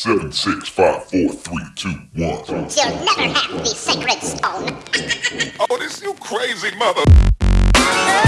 Seven, six, five, four, three, two, one. You'll never have the sacred stone. Oh, this you crazy mother. Oh,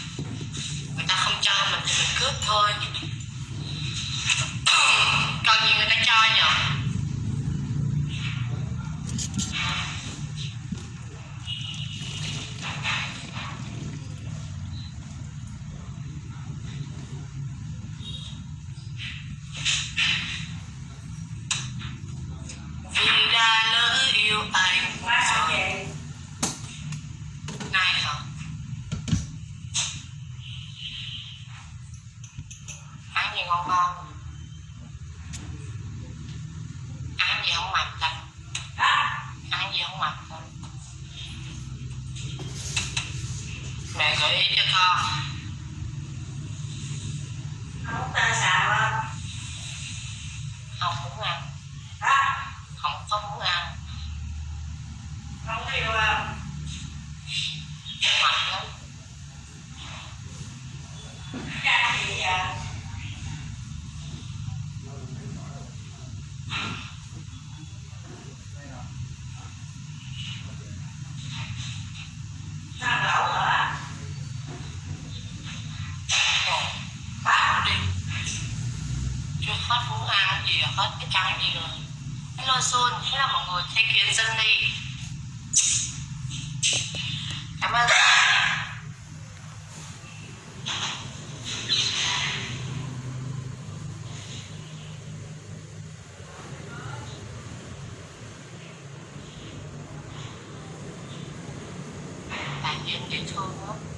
Cho mình cướp thôi coi như người ta cho nhở gì ngon ngon ăn gì không mập ta? Ăn gì không mập ta? Mẹ gợi ý cho con không muốn ăn không có muốn ăn mập lắm Ồ, đi chưa hết muốn ăn gì rồi, hết cái cái gì rồi hello Sun là mọi người thấy kiến dân đi cảm ơn. Thank you.